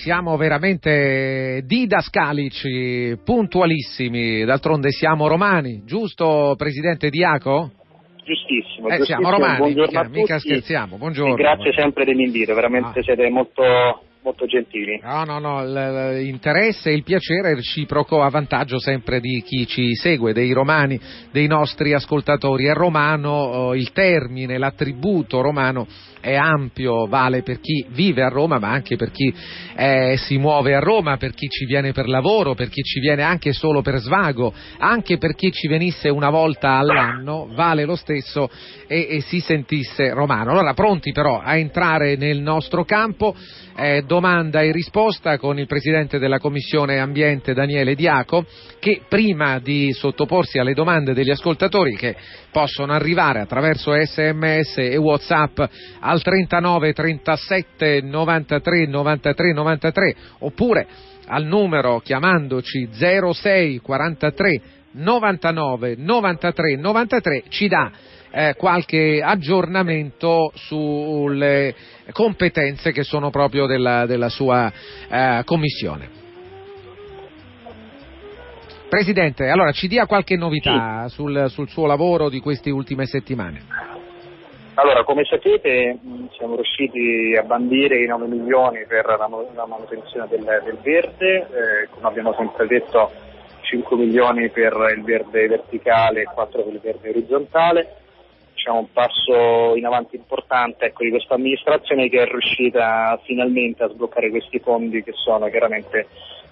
Siamo veramente didascalici, puntualissimi, d'altronde siamo romani, giusto Presidente Diaco? Giustissimo, eh, giustissimo. siamo romani, mica, mica, tutti. scherziamo, buongiorno. E grazie sempre dell'invito, veramente ah. siete molto molto gentili. No, no, no, l'interesse e il piacere è reciproco a vantaggio sempre di chi ci segue, dei romani, dei nostri ascoltatori. È romano oh, il termine, l'attributo romano è ampio, vale per chi vive a Roma, ma anche per chi eh, si muove a Roma, per chi ci viene per lavoro, per chi ci viene anche solo per svago, anche per chi ci venisse una volta all'anno, vale lo stesso e, e si sentisse romano. Allora, pronti però a entrare nel nostro campo, eh, domanda e risposta con il Presidente della Commissione Ambiente Daniele Diaco, che prima di sottoporsi alle domande degli ascoltatori che possono arrivare attraverso sms e whatsapp al 39 37 93 93 93 oppure al numero chiamandoci 06 43 99 93 93 ci dà eh, qualche aggiornamento sulle competenze che sono proprio della, della sua eh, commissione. Presidente, allora ci dia qualche novità sì. sul, sul, suo lavoro di queste ultime settimane. Allora, come sapete siamo riusciti a bandire i 9 milioni per la, la manutenzione del, del verde, eh, come abbiamo sempre detto 5 milioni per il verde verticale e 4 per il verde orizzontale. Diciamo un passo in avanti importante ecco, di questa amministrazione che è riuscita finalmente a sbloccare questi fondi che sono chiaramente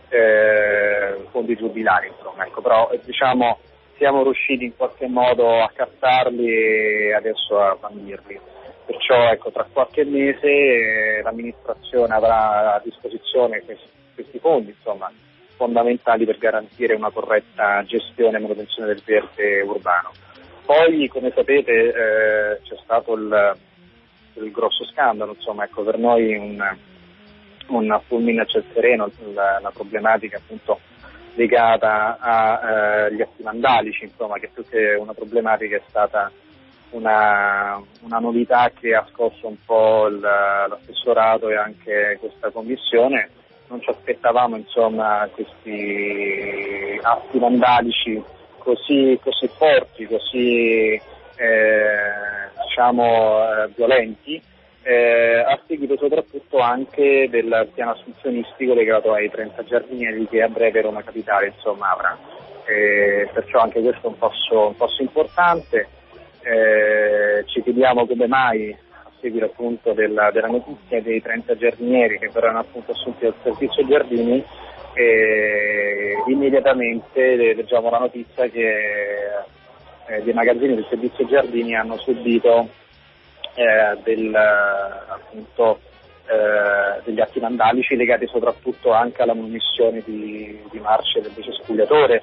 eh, fondi giubilari, insomma, ecco, però diciamo siamo riusciti in qualche modo a captarli e adesso a bandirli. Perciò ecco, tra qualche mese eh, l'amministrazione avrà a disposizione questi, questi fondi, insomma, fondamentali per garantire una corretta gestione e manutenzione del verde urbano. Poi, come sapete, eh, c'è stato il, il grosso scandalo, insomma, ecco, per noi un, un fulmine a ciel sereno, la, la problematica appunto legata agli eh, atti vandalici, insomma, che più che una problematica è stata una, una novità che ha scosso un po' il, l'assessorato e anche questa commissione. Non ci aspettavamo insomma, questi atti vandalici così, così forti, così eh, diciamo, eh, violenti eh, a seguito soprattutto anche del piano assunzionistico legato ai 30 giardinieri che a breve Roma Capitale insomma, avrà. Perciò anche questo è un passo, un passo importante. Eh, ci chiediamo come mai a seguito appunto della, della, notizia dei 30 giardinieri che verranno appunto assunti dal servizio giardini immediatamente leggiamo la notizia che eh, dei magazzini del servizio giardini hanno subito eh, del, appunto, eh, degli atti vandalici legati soprattutto anche alla munizione di, di marce del decespugliatore.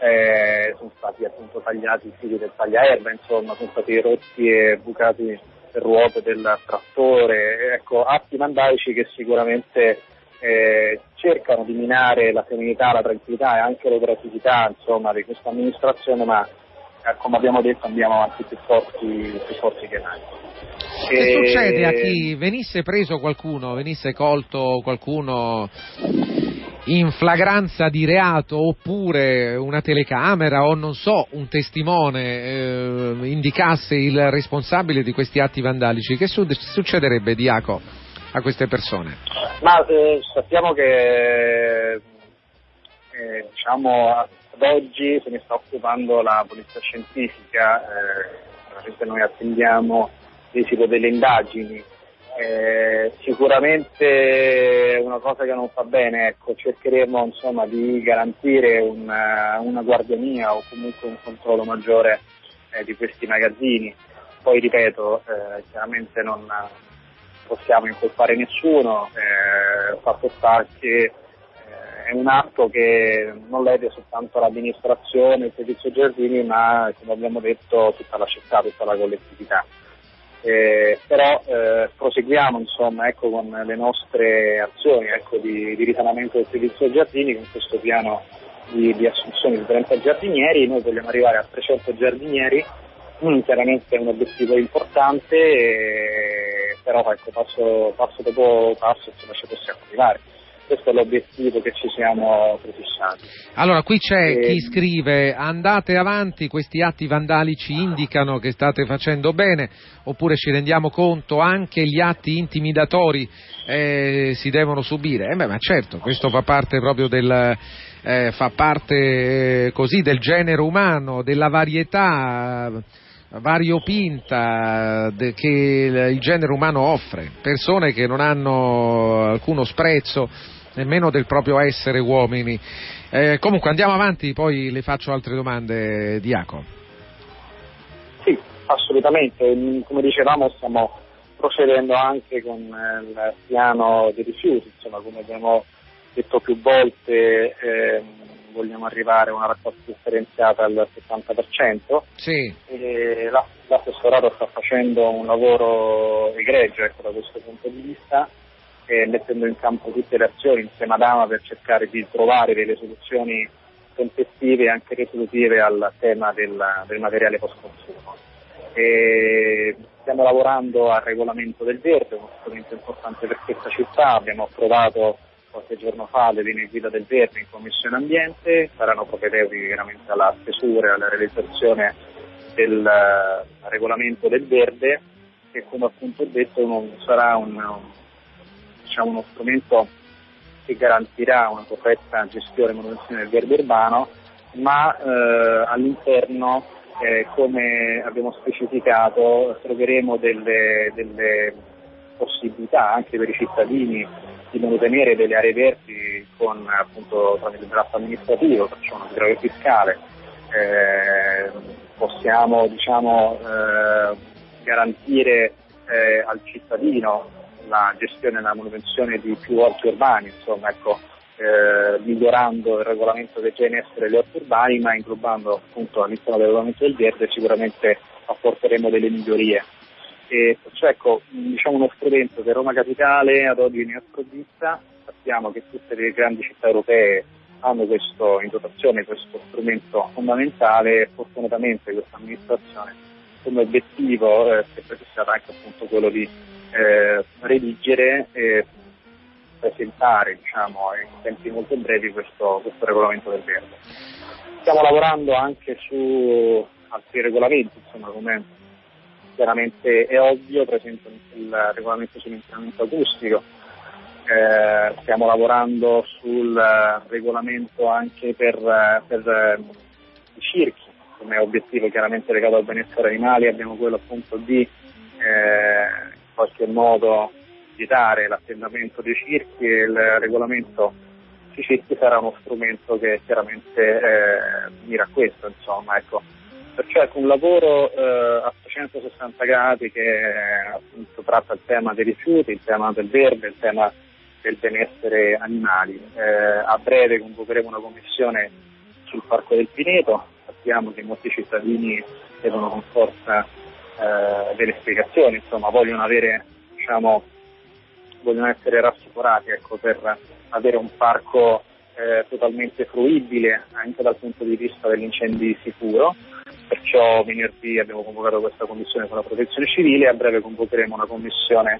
Eh, sono stati appunto tagliati i fili del tagliaerba, insomma, sono stati rotti e bucati le ruote del trattore, ecco, atti vandalici che sicuramente eh, cercano di minare la serenità, la tranquillità e anche l'operatività insomma, di questa amministrazione, ma eh, come abbiamo detto andiamo avanti più forti, più forti che mai. Che e... succede a chi venisse preso qualcuno, venisse colto qualcuno in flagranza di reato oppure una telecamera o non so, un testimone eh, indicasse il responsabile di questi atti vandalici, che su- succederebbe, Diaco, a queste persone? Ma eh, sappiamo che eh, diciamo, ad oggi se ne sta occupando la polizia scientifica, eh, noi attendiamo l'esito delle indagini. Eh, sicuramente una cosa che non fa bene, ecco, cercheremo insomma, di garantire una, una, guardiania o comunque un controllo maggiore eh, di questi magazzini. Poi ripeto, eh, chiaramente non possiamo incolpare nessuno, eh, fatto sta che eh, è un atto che non lede soltanto l'amministrazione, il servizio giardini, ma come abbiamo detto tutta la città, tutta la collettività. Eh, però eh, proseguiamo insomma, ecco, con le nostre azioni ecco, di, di, risanamento del servizio giardini con questo piano di, di, assunzione di 30 giardinieri, noi vogliamo arrivare a 300 giardinieri, mm, chiaramente è un obiettivo importante, eh, però ecco, passo, passo, dopo passo insomma, ci possiamo arrivare. questo è l'obiettivo che ci siamo prefissati. Allora, qui c'è e... chi scrive andate avanti, questi atti vandalici indicano che state facendo bene, oppure ci rendiamo conto anche gli atti intimidatori eh, si devono subire. Eh beh, ma certo, questo fa parte proprio del... Eh, fa parte eh, così del genere umano, della varietà variopinta che il genere umano offre, persone che non hanno alcuno sprezzo nemmeno del proprio essere uomini. Eh, comunque andiamo avanti, poi le faccio altre domande, Diaco. Sì, assolutamente. Come dicevamo stiamo procedendo anche con il piano dei rifiuti, insomma come abbiamo detto più volte eh, vogliamo arrivare a una raccolta differenziata al 70%. Sì. L'assessorato sta facendo un lavoro egregio ecco, da questo punto di vista e mettendo in campo tutte le azioni insieme ad Ama per cercare di trovare delle soluzioni tempestive e anche risolutive al tema del, del materiale post consumo. E stiamo lavorando al regolamento del verde, uno strumento importante per questa città, abbiamo approvato qualche giorno fa le linee guida del verde in Commissione Ambiente, saranno propedeutiche chiaramente alla stesura e alla realizzazione del uh, regolamento del verde che come appunto detto non sarà un, diciamo, uno strumento che garantirà una corretta gestione e manutenzione del verde urbano, ma eh, all'interno, eh, come abbiamo specificato, troveremo delle, delle, possibilità anche per i cittadini di mantenere delle aree verdi con appunto tramite il draft amministrativo, facciamo un grave fiscale, eh, possiamo diciamo, eh, garantire eh, al cittadino la gestione e la manutenzione di più orti urbani, insomma, ecco, eh, migliorando il regolamento che già in essere gli orti urbani, ma inglobando appunto all'interno del regolamento del verde sicuramente apporteremo delle migliorie. E, cioè, ecco, diciamo uno strumento che Roma Capitale ad oggi ne ha sprovvista, sappiamo che tutte le grandi città europee hanno questo, in dotazione questo strumento fondamentale e fortunatamente questa amministrazione come obiettivo eh, si è prefissata anche appunto quello di eh, redigere e presentare diciamo, in tempi molto brevi questo, questo regolamento del verde. Stiamo lavorando anche su altri regolamenti, insomma, come chiaramente è ovvio, per esempio il regolamento sull'inquinamento acustico, eh, stiamo lavorando sul regolamento anche per, per i circhi, come obiettivo chiaramente legato al benessere animale, abbiamo quello appunto di eh, in qualche modo vietare l'attendamento dei circhi e il regolamento sui circhi sarà uno strumento che chiaramente eh, mira a questo, insomma, ecco. Perciò è un lavoro eh, a 360 gradi che appunto tratta il tema dei rifiuti, il tema del verde, il tema del benessere animali. Eh, a breve convocheremo una commissione sul Parco del Pineto, sappiamo che molti cittadini devono con forza eh, delle spiegazioni, insomma, vogliono avere, diciamo, vogliono essere rassicurati ecco, per avere un parco eh, totalmente fruibile anche dal punto di vista degli incendi sicuro. Perciò venerdì abbiamo convocato questa commissione con la protezione civile e a breve convocheremo una commissione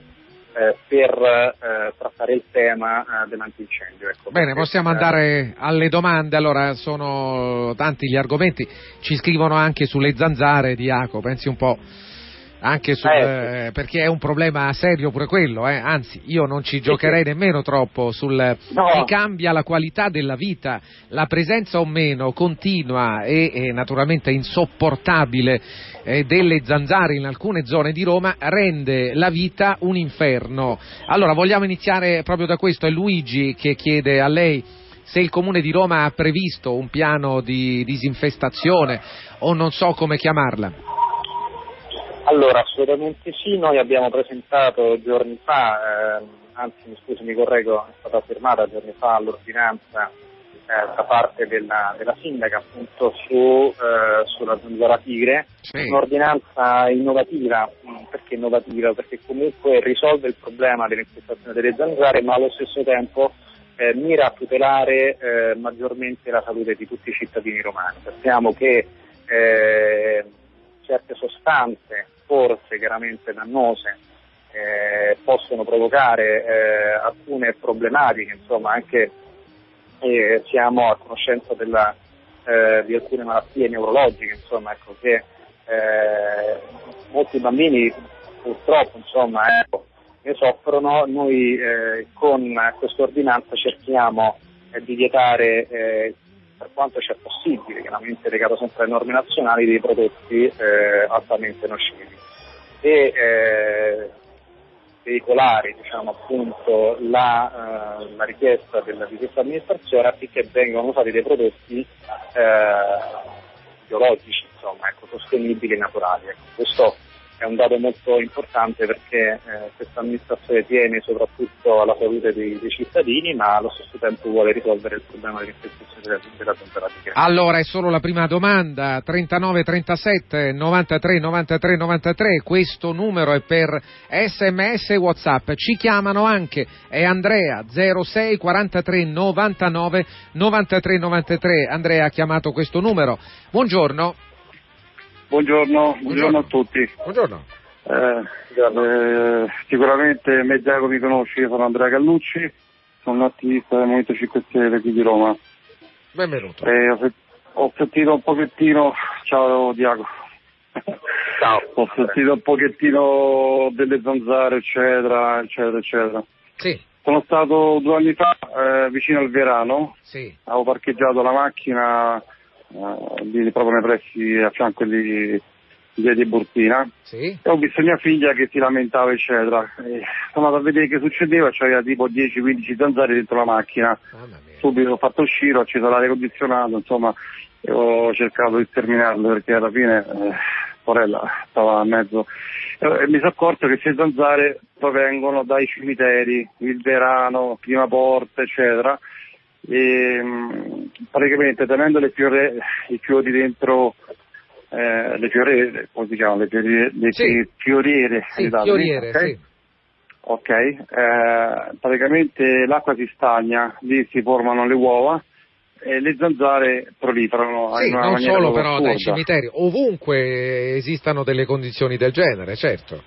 eh, per eh, trattare il tema eh, dell'antincendio. Ecco, Bene, possiamo andare alle domande, allora sono tanti gli argomenti, ci scrivono anche sulle zanzare di Iaco, pensi un po' anche sul, eh, perché è un problema serio pure quello, eh? anzi io non ci giocherei nemmeno troppo sul no. si cambia la qualità della vita, la presenza o meno continua e, e naturalmente insopportabile eh, delle zanzare in alcune zone di Roma rende la vita un inferno. Allora vogliamo iniziare proprio da questo, è Luigi che chiede a lei se il Comune di Roma ha previsto un piano di disinfestazione o non so come chiamarla. Allora, assolutamente sì, noi abbiamo presentato giorni fa, eh, anzi mi scusi mi correggo, è stata firmata giorni fa l'ordinanza eh, da parte della, della, sindaca appunto su, eh, sulla zanzara tigre, sì. un'ordinanza innovativa, mm, perché innovativa? Perché comunque risolve il problema dell'infestazione delle zanzare ma allo stesso tempo eh, mira a tutelare eh, maggiormente la salute di tutti i cittadini romani. Sappiamo che eh, certe sostanze forse chiaramente dannose eh, possono provocare eh, alcune problematiche, insomma anche eh, siamo a conoscenza della, eh, di alcune malattie neurologiche, insomma, ecco, che eh, molti bambini purtroppo insomma, ecco, ne soffrono, noi eh, con questa ordinanza cerchiamo di vietare per quanto sia possibile, chiaramente legato sempre alle norme nazionali, dei prodotti altamente nocivi. E, veicolare diciamo, appunto, la, uh, la, richiesta della, di questa amministrazione affinché vengano usati dei prodotti uh, biologici, insomma, ecco, sostenibili e naturali. Ecco, questo è un dato molto importante perché eh, questa amministrazione tiene soprattutto alla salute dei, dei, cittadini ma allo stesso tempo vuole risolvere il problema dell'infestazione della, della temperatura. Allora è solo la prima domanda, 39 37 93 93 93, questo numero è per sms e whatsapp, ci chiamano anche, è Andrea 06 43 99 93 93, Andrea ha chiamato questo numero, buongiorno. Buongiorno, buongiorno, a tutti. Buongiorno. Eh, eh, sicuramente Mediago mi conosci, io sono Andrea Gallucci, sono un attivista del Movimento 5 Stelle qui di Roma. Benvenuto. Eh, ho, ho, sentito un pochettino, ciao Diago. Ciao. ho sentito un pochettino delle zanzare, eccetera, eccetera, eccetera. Sì. Sono stato due anni fa eh, vicino al Verano, sì. avevo parcheggiato la macchina uh, lì proprio nei pressi a fianco di via di Burtina sì. e ho visto mia figlia che si lamentava eccetera. E sono andato a vedere che succedeva c'era tipo 10-15 zanzare dentro la macchina. Subito l'ho fatto uscire ho acceso l'aria condizionato insomma e ho cercato di terminarlo perché alla fine eh, sorella stava a mezzo. E mi sono accorto che queste zanzare provengono dai cimiteri il verano prima porta eccetera. E praticamente tenendo le fiore, i fiori dentro eh, le fioriere, come si chiamano, le fioriere, le sì. fioriere, sì, fioriere okay? sì. Ok, eh, praticamente l'acqua si stagna, lì si formano le uova e le zanzare proliferano. Sì, in una non solo però assurda. dai cimiteri, ovunque esistano delle condizioni del genere, certo.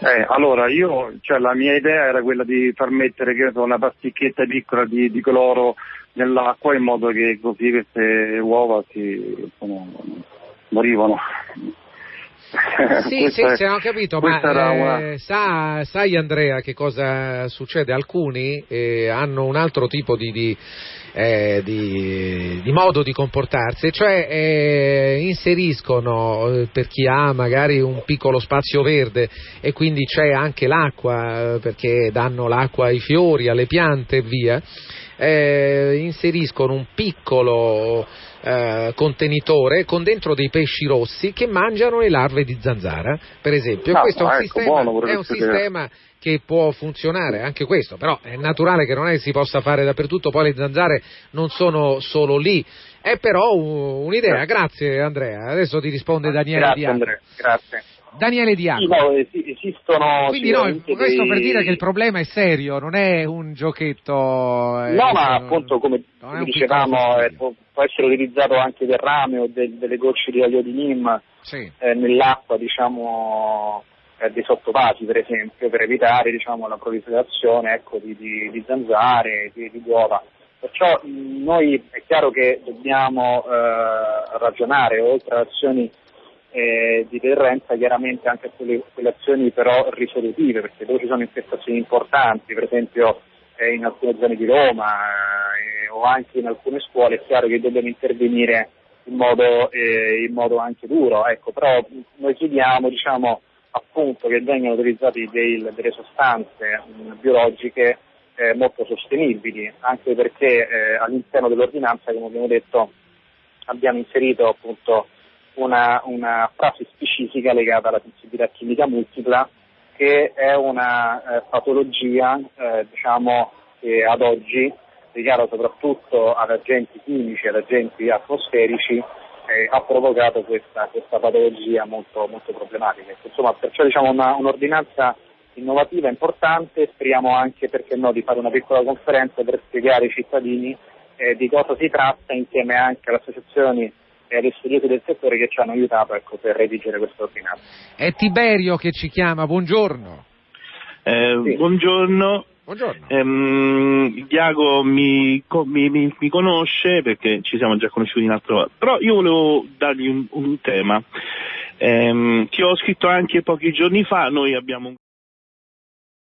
Eh, allora, io, cioè, la mia idea era quella di far mettere so, una pasticchetta piccola di, di, cloro nell'acqua in modo che così queste uova si, insomma, morivano. Sì, sì, è, sì, ho capito, ma una... eh, sa, sai Andrea che cosa succede? Alcuni eh, hanno un altro tipo di, di, eh, di, di modo di comportarsi, cioè eh, inseriscono eh, per chi ha magari un piccolo spazio verde e quindi c'è anche l'acqua eh, perché danno l'acqua ai fiori, alle piante e via, inseriscono un piccolo eh, contenitore con dentro dei pesci rossi che mangiano le larve di zanzara, per esempio. No, questo è un, ecco, sistema, buono, è un sistema che può funzionare anche questo, però è naturale che non è che si possa fare dappertutto, poi le zanzare non sono solo lì. È però un'idea, grazie Andrea. Adesso ti risponde Daniele grazie, Diaco. Andrea, grazie. Daniele Diaco. Sì, no, esistono Quindi no, questo dei... per dire che il problema è serio, non è un giochetto. Eh, no, ma appunto come dicevamo eh, può, può, essere utilizzato anche del rame o de, delle gocce di olio di nim sì. eh, nell'acqua, diciamo eh, dei sottopasi per esempio, per evitare diciamo, la proliferazione ecco, di, di, di, zanzare, di, di uova. Perciò mh, noi è chiaro che dobbiamo eh, ragionare oltre ad azioni eh, di deterrenza chiaramente anche sulle, quelle azioni però risolutive, perché dove ci sono infestazioni importanti, per esempio eh, in alcune zone di Roma eh, o anche in alcune scuole, è chiaro che dobbiamo intervenire in modo, eh, in modo anche duro, ecco, però noi chiediamo diciamo, appunto che vengano utilizzate delle sostanze mh, biologiche eh, molto sostenibili, anche perché eh, all'interno dell'ordinanza, come abbiamo detto, abbiamo inserito appunto una, una frase specifica legata alla sensibilità chimica multipla che è una eh, patologia eh, diciamo, che ad oggi legata soprattutto ad agenti chimici, ad agenti atmosferici, eh, ha provocato questa, questa patologia molto, molto, problematica. Insomma, perciò diciamo una, un'ordinanza innovativa importante, speriamo anche perché no, di fare una piccola conferenza per spiegare ai cittadini eh, di cosa si tratta insieme anche alle associazioni e agli studiosi del settore che ci hanno aiutato ecco, per redigere questa ordinanza. È Tiberio che ci chiama, buongiorno. Eh, sì. Buongiorno. Buongiorno. Ehm, Diago mi, mi, mi, mi, conosce perché ci siamo già conosciuti in altro volta, però io volevo dargli un, un tema ehm, che ho scritto anche pochi giorni fa, noi abbiamo un